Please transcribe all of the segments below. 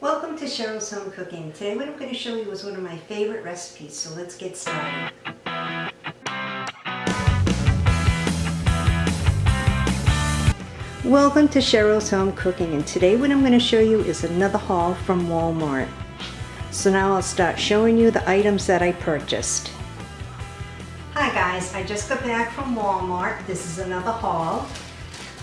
Welcome to Cheryl's Home Cooking. Today what I'm going to show you is one of my favorite recipes, so let's get started. Welcome to Cheryl's Home Cooking and today what I'm going to show you is another haul from Walmart. So now I'll start showing you the items that I purchased. Hi guys, I just got back from Walmart. This is another haul.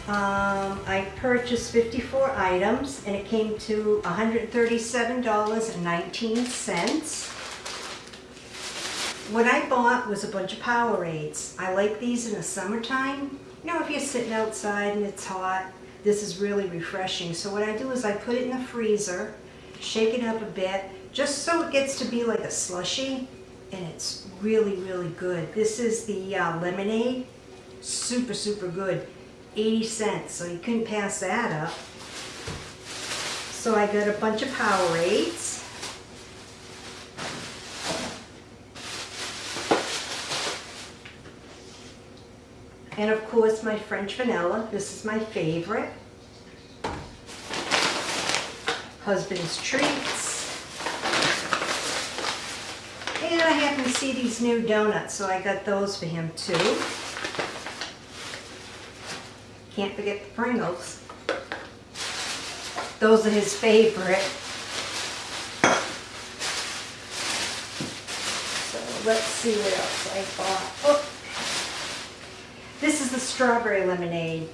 Um, I purchased 54 items and it came to $137.19. What I bought was a bunch of Powerades. I like these in the summertime. You know, if you're sitting outside and it's hot, this is really refreshing. So what I do is I put it in the freezer, shake it up a bit, just so it gets to be like a slushy, and it's really, really good. This is the uh, lemonade, super, super good. 80 cents, so you couldn't pass that up. So I got a bunch of Powerades. And of course my French vanilla, this is my favorite. Husband's Treats. And I happen to see these new donuts, so I got those for him too. Can't forget the Pringles. Those are his favorite. So let's see what else I bought. Oh. This is the strawberry lemonade.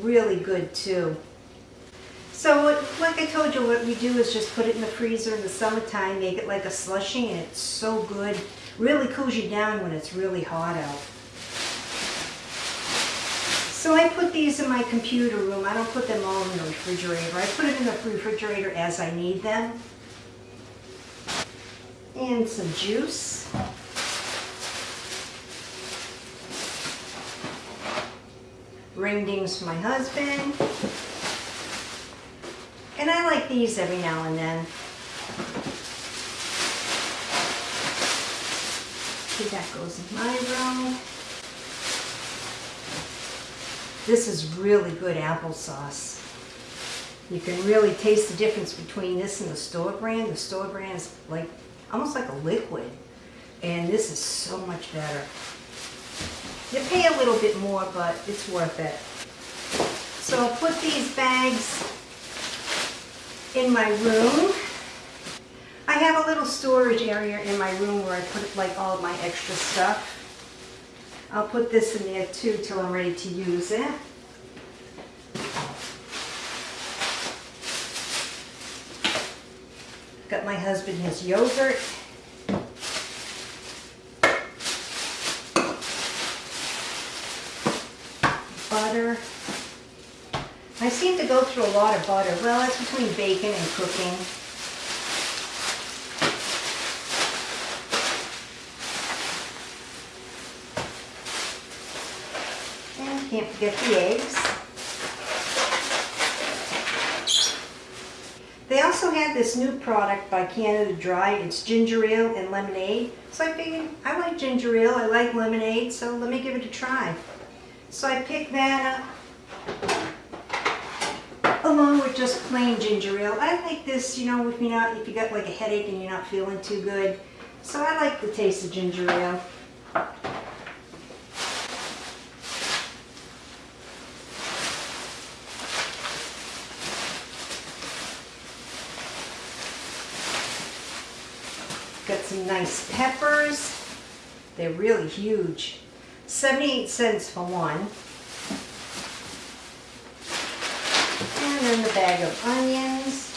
Really good too. So like I told you, what we do is just put it in the freezer in the summertime, make it like a slushing, and it's so good. Really cools you down when it's really hot out. So I put these in my computer room. I don't put them all in the refrigerator. I put it in the refrigerator as I need them. And some juice. Ring dings for my husband. And I like these every now and then. See, that goes in my room. This is really good applesauce. You can really taste the difference between this and the store brand. The store brand is like almost like a liquid. And this is so much better. You pay a little bit more, but it's worth it. So I'll put these bags in my room. I have a little storage area in my room where I put like all my extra stuff. I'll put this in there too till I'm ready to use it. Got my husband his yogurt. Butter. I seem to go through a lot of butter. Well, it's between bacon and cooking. Can't forget the eggs. They also had this new product by Canada Dry. It's ginger ale and lemonade. So I figured, I like ginger ale, I like lemonade, so let me give it a try. So I picked that up along with just plain ginger ale. I like this, you know, if you're not, if you got like a headache and you're not feeling too good. So I like the taste of ginger ale. Some nice peppers. They're really huge. 78 cents for one. And then the bag of onions.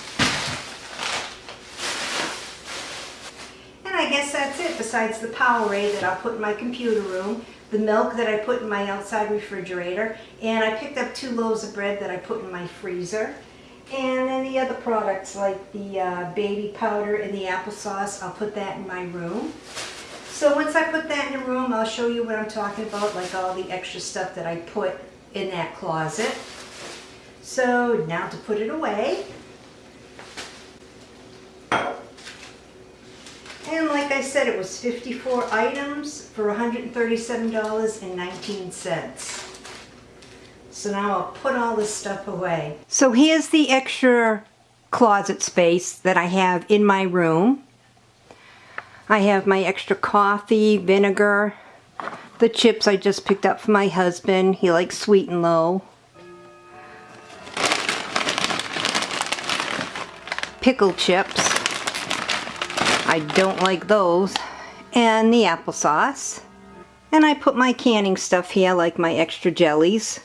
And I guess that's it besides the Powerade that I'll put in my computer room, the milk that I put in my outside refrigerator, and I picked up two loaves of bread that I put in my freezer. And then the other products like the uh, baby powder and the applesauce, I'll put that in my room. So once I put that in the room, I'll show you what I'm talking about, like all the extra stuff that I put in that closet. So now to put it away. And like I said, it was 54 items for $137.19. So now I'll put all this stuff away. So here's the extra closet space that I have in my room. I have my extra coffee, vinegar, the chips I just picked up for my husband. He likes sweet and low. Pickle chips. I don't like those. And the applesauce. And I put my canning stuff here, like my extra jellies,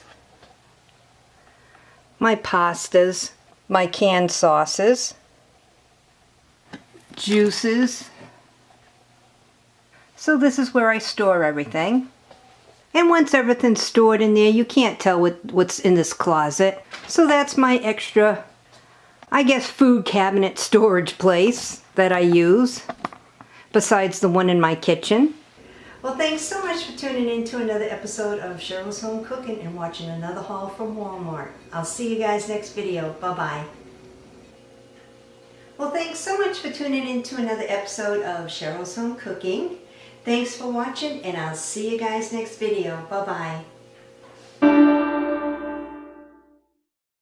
my pastas, my canned sauces, juices. So this is where I store everything. And once everything's stored in there, you can't tell what, what's in this closet. So that's my extra, I guess, food cabinet storage place that I use, besides the one in my kitchen. Well, thanks so much for tuning in to another episode of Cheryl's Home Cooking and watching another haul from Walmart. I'll see you guys next video. Bye-bye. Well, thanks so much for tuning in to another episode of Cheryl's Home Cooking. Thanks for watching, and I'll see you guys next video. Bye-bye.